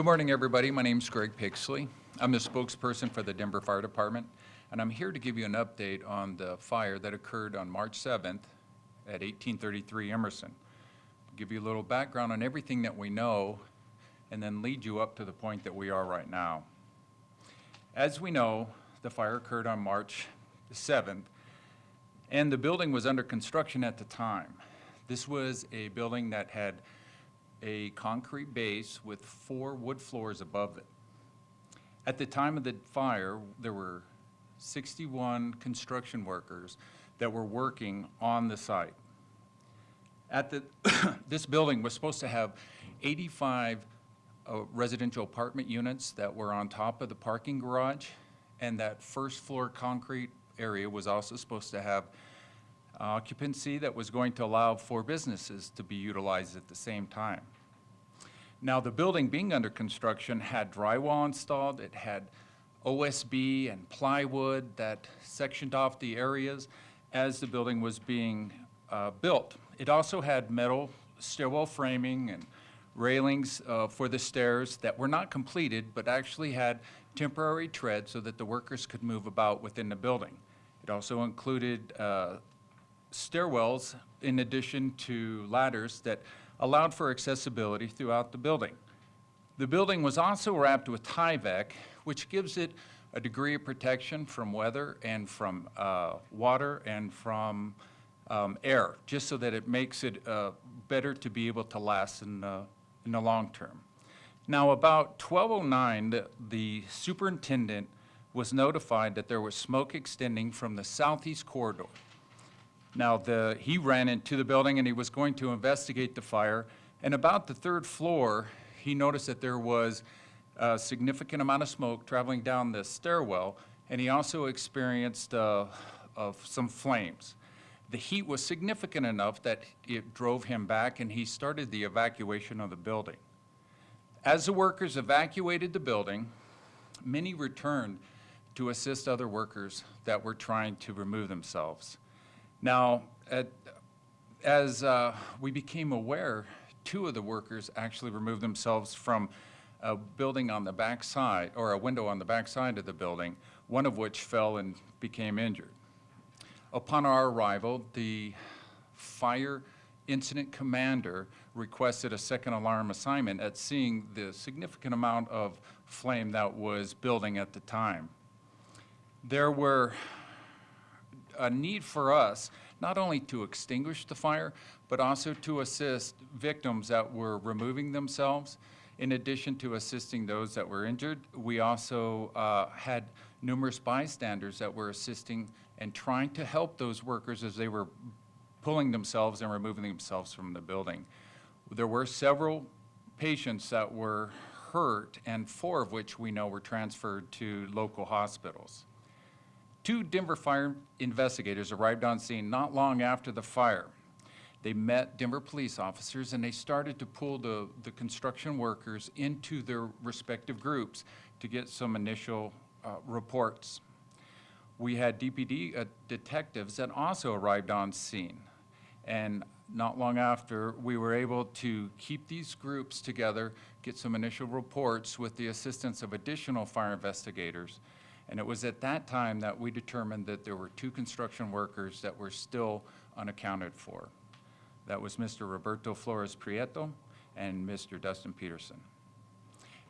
Good morning, everybody. My name is Greg Pixley. I'm the spokesperson for the Denver Fire Department, and I'm here to give you an update on the fire that occurred on March 7th at 1833 Emerson. Give you a little background on everything that we know, and then lead you up to the point that we are right now. As we know, the fire occurred on March 7th, and the building was under construction at the time. This was a building that had a concrete base with four wood floors above it. At the time of the fire, there were 61 construction workers that were working on the site. At the, this building was supposed to have 85 uh, residential apartment units that were on top of the parking garage, and that first floor concrete area was also supposed to have occupancy that was going to allow four businesses to be utilized at the same time. Now, the building being under construction had drywall installed, it had OSB and plywood that sectioned off the areas as the building was being uh, built. It also had metal stairwell framing and railings uh, for the stairs that were not completed, but actually had temporary tread so that the workers could move about within the building. It also included uh, stairwells in addition to ladders that allowed for accessibility throughout the building. The building was also wrapped with Tyvek, which gives it a degree of protection from weather and from uh, water and from um, air, just so that it makes it uh, better to be able to last in the, in the long term. Now, about 1209, the, the superintendent was notified that there was smoke extending from the southeast corridor. Now, the, he ran into the building and he was going to investigate the fire. And about the third floor, he noticed that there was a significant amount of smoke traveling down the stairwell, and he also experienced uh, of some flames. The heat was significant enough that it drove him back, and he started the evacuation of the building. As the workers evacuated the building, many returned to assist other workers that were trying to remove themselves. Now, at, as uh, we became aware, two of the workers actually removed themselves from a building on the back side, or a window on the back side of the building, one of which fell and became injured. Upon our arrival, the fire incident commander requested a second alarm assignment at seeing the significant amount of flame that was building at the time. There were a need for us not only to extinguish the fire, but also to assist victims that were removing themselves. In addition to assisting those that were injured, we also uh, had numerous bystanders that were assisting and trying to help those workers as they were pulling themselves and removing themselves from the building. There were several patients that were hurt, and four of which we know were transferred to local hospitals. Two Denver fire investigators arrived on scene not long after the fire. They met Denver police officers and they started to pull the, the construction workers into their respective groups to get some initial uh, reports. We had DPD uh, detectives that also arrived on scene. And not long after, we were able to keep these groups together, get some initial reports with the assistance of additional fire investigators, and it was at that time that we determined that there were two construction workers that were still unaccounted for. That was Mr. Roberto Flores Prieto and Mr. Dustin Peterson.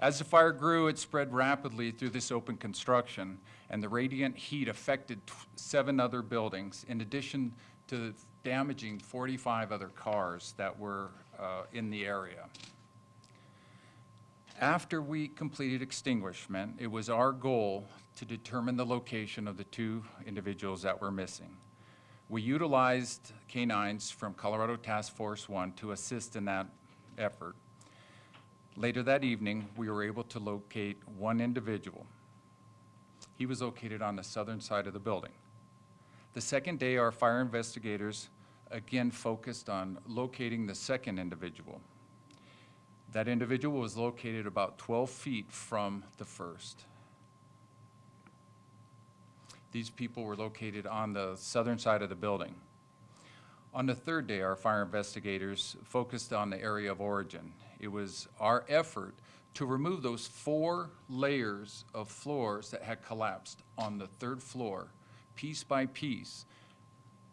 As the fire grew, it spread rapidly through this open construction, and the radiant heat affected seven other buildings, in addition to damaging 45 other cars that were uh, in the area. After we completed extinguishment, it was our goal to determine the location of the two individuals that were missing. We utilized canines from Colorado Task Force 1 to assist in that effort. Later that evening, we were able to locate one individual. He was located on the southern side of the building. The second day, our fire investigators again focused on locating the second individual. That individual was located about 12 feet from the first. These people were located on the southern side of the building. On the third day, our fire investigators focused on the area of origin. It was our effort to remove those four layers of floors that had collapsed on the third floor, piece by piece,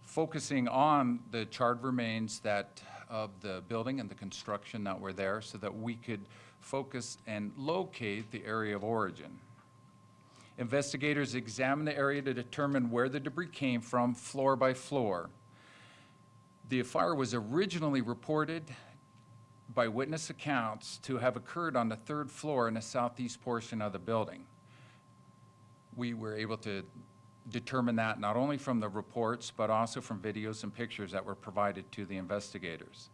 focusing on the charred remains that, of the building and the construction that were there so that we could focus and locate the area of origin. Investigators examined the area to determine where the debris came from, floor by floor. The fire was originally reported by witness accounts to have occurred on the third floor in the southeast portion of the building. We were able to determine that not only from the reports, but also from videos and pictures that were provided to the investigators.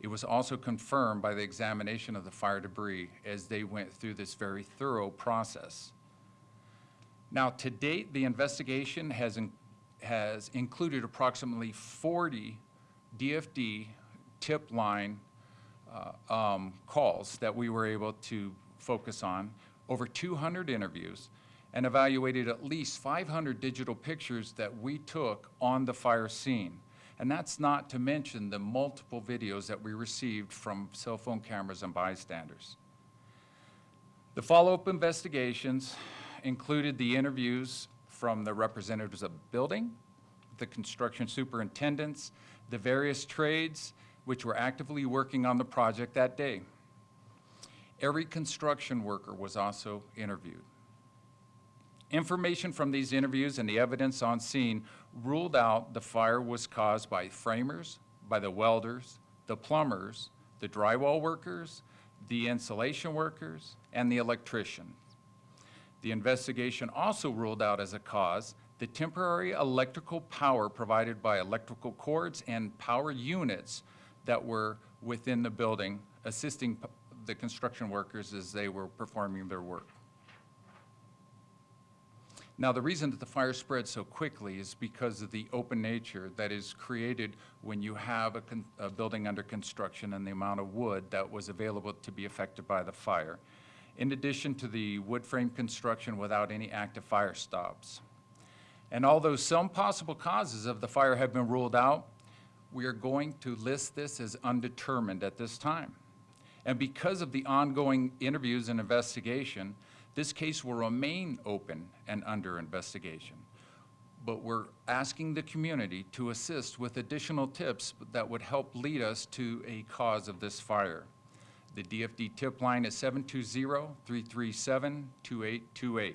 It was also confirmed by the examination of the fire debris as they went through this very thorough process. Now, to date, the investigation has, in- has included approximately 40 DFD tip line uh, um, calls that we were able to focus on, over 200 interviews, and evaluated at least 500 digital pictures that we took on the fire scene. And that's not to mention the multiple videos that we received from cell phone cameras and bystanders. The follow-up investigations included the interviews from the representatives of building, the construction superintendents, the various trades which were actively working on the project that day. Every construction worker was also interviewed. Information from these interviews and the evidence on scene ruled out the fire was caused by framers, by the welders, the plumbers, the drywall workers, the insulation workers, and the electrician. The investigation also ruled out as a cause the temporary electrical power provided by electrical cords and power units that were within the building, assisting the construction workers as they were performing their work. Now, the reason that the fire spread so quickly is because of the open nature that is created when you have a, a building under construction and the amount of wood that was available to be affected by the fire. In addition to the wood frame construction without any active fire stops. And although some possible causes of the fire have been ruled out, we are going to list this as undetermined at this time. And because of the ongoing interviews and investigation, this case will remain open and under investigation. But we're asking the community to assist with additional tips that would help lead us to a cause of this fire. The DFD tip line is 720-337-2828.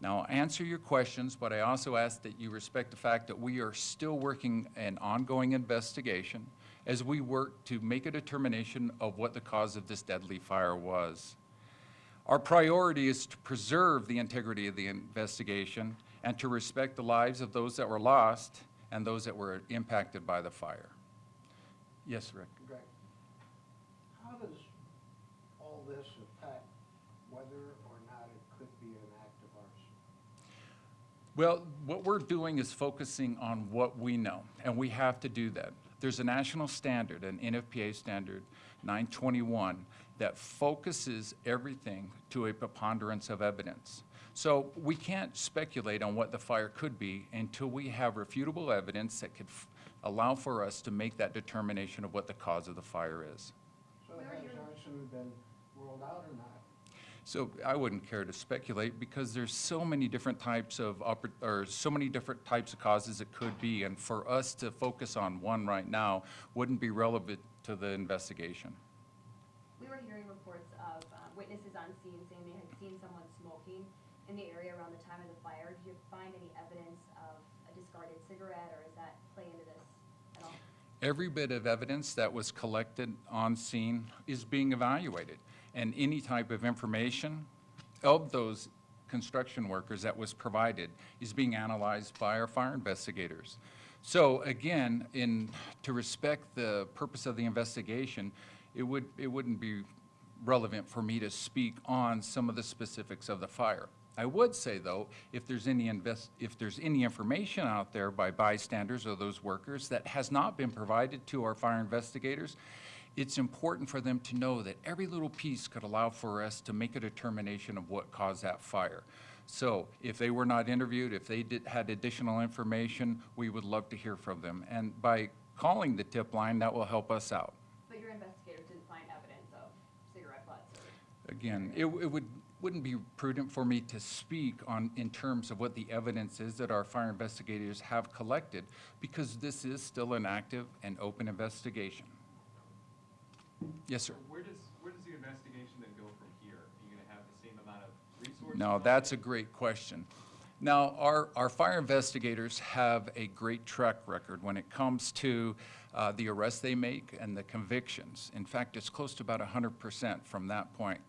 Now, I'll answer your questions, but I also ask that you respect the fact that we are still working an ongoing investigation as we work to make a determination of what the cause of this deadly fire was. Our priority is to preserve the integrity of the investigation and to respect the lives of those that were lost and those that were impacted by the fire. Yes, Rick? Greg, this affect whether or not it could be an act of arson? Well, what we're doing is focusing on what we know, and we have to do that. There's a national standard, an NFPA standard 921, that focuses everything to a preponderance of evidence. So we can't speculate on what the fire could be until we have refutable evidence that could f- allow for us to make that determination of what the cause of the fire is. So has arson been ruled out or not? So I wouldn't care to speculate because there's so many different types of, or so many different types of causes it could be. And for us to focus on one right now wouldn't be relevant to the investigation. We were hearing reports of um, witnesses on scene saying they had seen someone smoking in the area around the time of the fire. Did you find any evidence of a discarded cigarette, or does that play into this at all? Every bit of evidence that was collected on scene is being evaluated. And any type of information of those construction workers that was provided is being analyzed by our fire investigators. So again, in, to respect the purpose of the investigation, it would, it wouldn't be relevant for me to speak on some of the specifics of the fire. I would say, though, if there's any invest, if there's any information out there by bystanders or those workers that has not been provided to our fire investigators, it's important for them to know that every little piece could allow for us to make a determination of what caused that fire. So if they were not interviewed, if they did, had additional information, we would love to hear from them. And by calling the tip line, that will help us out. But your investigators didn't find evidence of cigarette butts Again, it, it would, wouldn't be prudent for me to speak on, in terms of what the evidence is that our fire investigators have collected, because this is still an active and open investigation. Yes, sir. So Where does, where does the investigation then go from here? Are you gonna have the same amount of resources? No, that's a great question. Now, our, our fire investigators have a great track record when it comes to uh, the arrests they make and the convictions. In fact, it's close to about 100% from that point.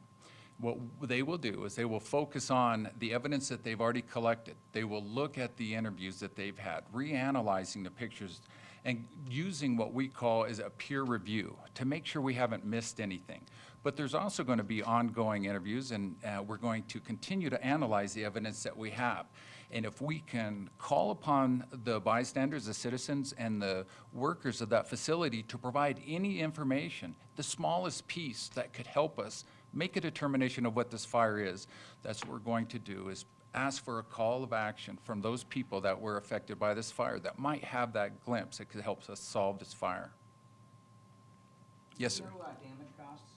What they will do is they will focus on the evidence that they've already collected. They will look at the interviews that they've had, reanalyzing the pictures, and using what we call is a peer review to make sure we haven't missed anything. But there's also going to be ongoing interviews, and uh, we're going to continue to analyze the evidence that we have. And if we can call upon the bystanders, the citizens, and the workers of that facility to provide any information, the smallest piece that could help us make a determination of what this fire is, that's what we're going to do, is ask for a call of action from those people that were affected by this fire that might have that glimpse that could help us solve this fire. Yes, sir. Do you know, uh, damage costs?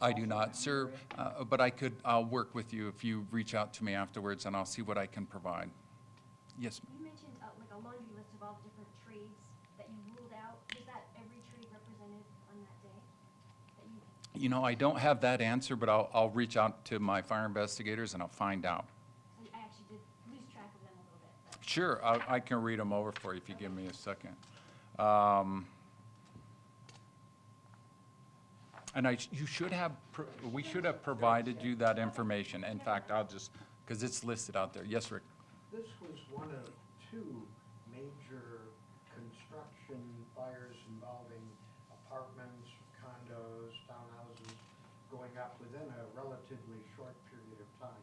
I do not, sir, uh, but I could, I'll work with you if you reach out to me afterwards, and I'll see what I can provide. Yes, ma'am. You mentioned uh, like a laundry list of all the different trades that you ruled out. Was that every trade represented on that day? That you, You know, I don't have that answer, but I'll, I'll reach out to my fire investigators and I'll find out. I actually did lose track of them a little bit, but. Sure, I, I can read them over for you if you give me a second. Um, And I, you should have, pro- we should have provided you that information. In fact, I'll just, because it's listed out there. Yes, Rick? This was one of two major construction fires involving apartments, condos, townhouses, going up within a relatively short period of time.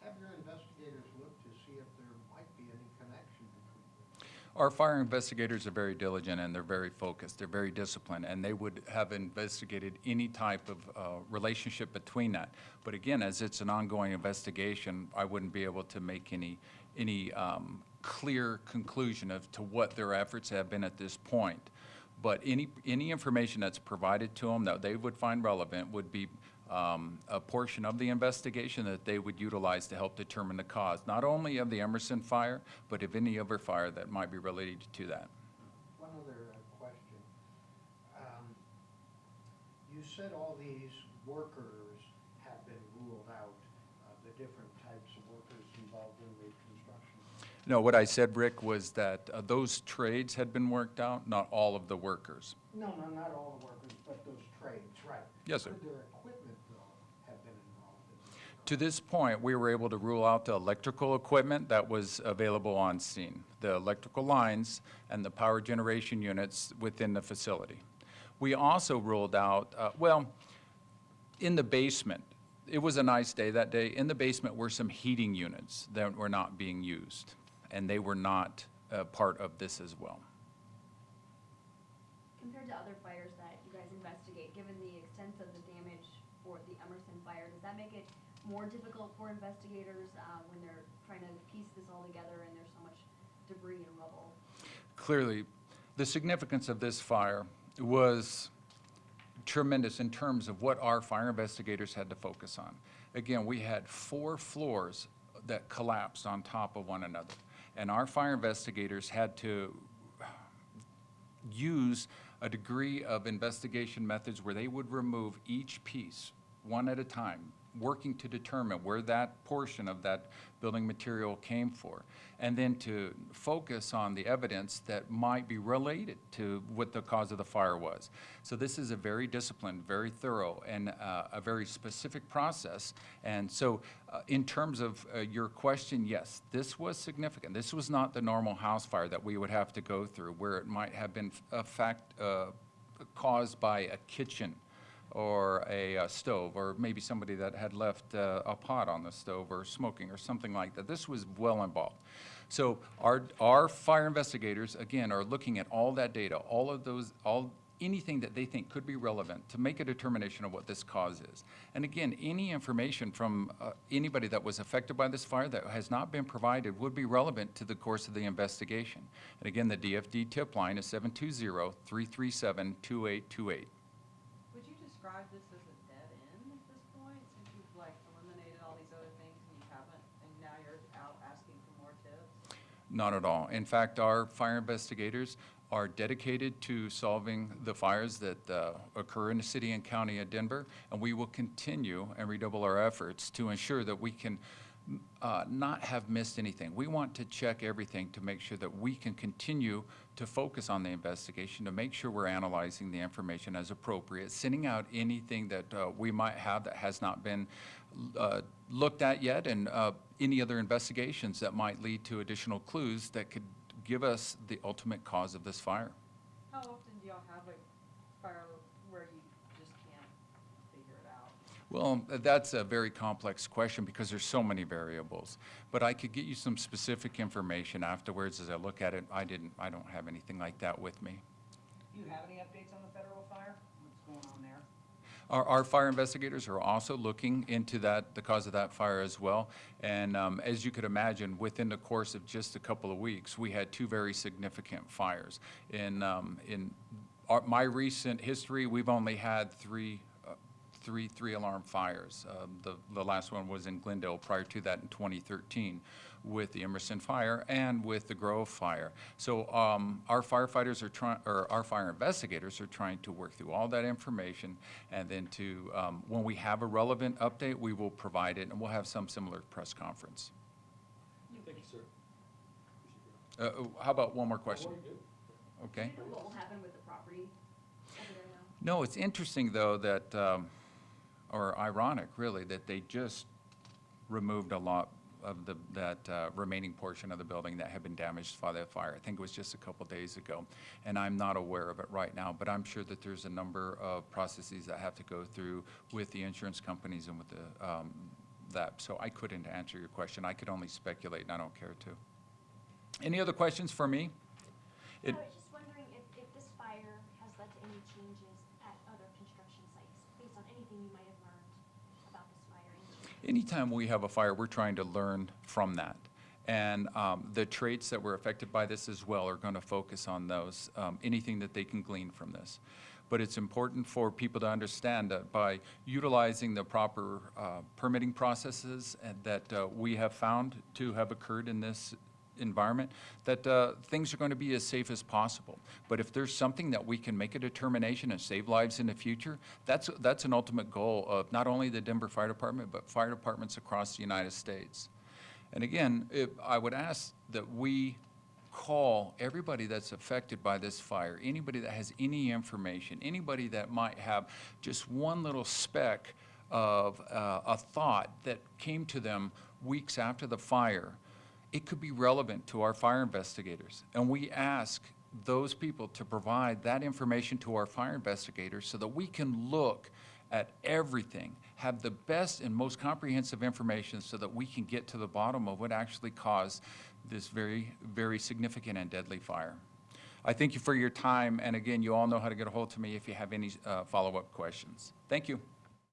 Have your investigators looked to see if there might be any connection between them? Our fire investigators are very diligent and they're very focused, they're very disciplined, and they would have investigated any type of uh, relationship between that. But again, as it's an ongoing investigation, I wouldn't be able to make any, any um, clear conclusion of to what their efforts have been at this point. But any, any information that's provided to them that they would find relevant would be um, a portion of the investigation that they would utilize to help determine the cause, not only of the Emerson fire, but of any other fire that might be related to that. One other uh, question. Um, You said all these workers have been ruled out, uh, the different types of workers involved in the construction. No, what I said, Rick, was that uh, those trades had been worked out, not all of the workers. No, no, not all the workers, but those trades, right. Yes, sir. Could their equipment, though, have been involved in this? To this point, we were able to rule out the electrical equipment that was available on scene, the electrical lines and the power generation units within the facility. We also ruled out, uh, well, in the basement, it was a nice day that day. In the basement were some heating units that were not being used, and they were not uh, part of this as well. Compared to other fires that you guys investigate, given the extent of the damage for the Emerson fire, does that make it more difficult for investigators uh, when they're trying to piece this all together and there's so much debris and rubble? Clearly, the significance of this fire was tremendous in terms of what our fire investigators had to focus on. Again, we had four floors that collapsed on top of one another. And our fire investigators had to use a degree of investigation methods where they would remove each piece, one at a time, working to determine where that portion of that building material came for, and then to focus on the evidence that might be related to what the cause of the fire was. So this is a very disciplined, very thorough, and uh, a very specific process. And so uh, in terms of uh, your question, yes, this was significant. This was not the normal house fire that we would have to go through, where it might have been a fact, uh, caused by a kitchen or a uh, stove, or maybe somebody that had left uh, a pot on the stove or smoking or something like that. This was well involved. So our, our fire investigators, again, are looking at all that data, all of those, all, anything that they think could be relevant to make a determination of what this cause is. And again, any information from uh, anybody that was affected by this fire that has not been provided would be relevant to the course of the investigation. And again, the DFD tip line is 720-337-2828 this as a dead end at this point, since you've like eliminated all these other things and you haven't, and now you're out asking for more tips? Not at all. In fact, our fire investigators are dedicated to solving the fires that uh, occur in the city and county of Denver, and we will continue and redouble our efforts to ensure that we can uh, not have missed anything. We want to check everything to make sure that we can continue to focus on the investigation, to make sure we're analyzing the information as appropriate, sending out anything that uh, we might have that has not been uh, looked at yet, and uh, any other investigations that might lead to additional clues that could give us the ultimate cause of this fire. How often do y'all have a fire where you just can't figure it out? Well, that's a very complex question because there's so many variables. But I could get you some specific information afterwards as I look at it. I didn't, I don't have anything like that with me. Do you have any updates on the federal fire? What's going on there? Our, our fire investigators are also looking into that, the cause of that fire as well. And um, as you could imagine, within the course of just a couple of weeks, we had two very significant fires. In, um, in our, my recent history, we've only had three, three, three alarm fires. Um, the, the last one was in Glendale prior to that in 2013 with the Emerson fire and with the Grove fire. So um, our firefighters are trying, or our fire investigators are trying to work through all that information and then to, um, when we have a relevant update, we will provide it and we'll have some similar press conference. Thank you, sir. Uh, uh, how about one more question? Okay. Do you know what will happen with the property over there now? No, it's interesting, though, that, um, or ironic, really, that they just removed a lot of the, that uh, remaining portion of the building that had been damaged by that fire. I think it was just a couple days ago, and I'm not aware of it right now, but I'm sure that there's a number of processes that have to go through with the insurance companies and with the, um, that. So I couldn't answer your question. I could only speculate, and I don't care to. Any other questions for me? It- was just wondering if, if this fire has led to any changes at other construction sites, based on anything you might have learned about this fire. and- Anytime we have a fire, we're trying to learn from that. And um, the traits that were affected by this as well are going to focus on those, um, anything that they can glean from this. But it's important for people to understand that by utilizing the proper uh, permitting processes and that uh, we have found to have occurred in this environment, that uh, things are going to be as safe as possible. But if there's something that we can make a determination and save lives in the future, that's, that's an ultimate goal of not only the Denver Fire Department, but fire departments across the United States. And again, I would ask that we call everybody that's affected by this fire, anybody that has any information, anybody that might have just one little speck of uh, a thought that came to them weeks after the fire, it could be relevant to our fire investigators. And we ask those people to provide that information to our fire investigators so that we can look at everything, have the best and most comprehensive information so that we can get to the bottom of what actually caused this very, very significant and deadly fire. I thank you for your time, and again, you all know how to get a hold of me if you have any uh, follow-up questions. Thank you.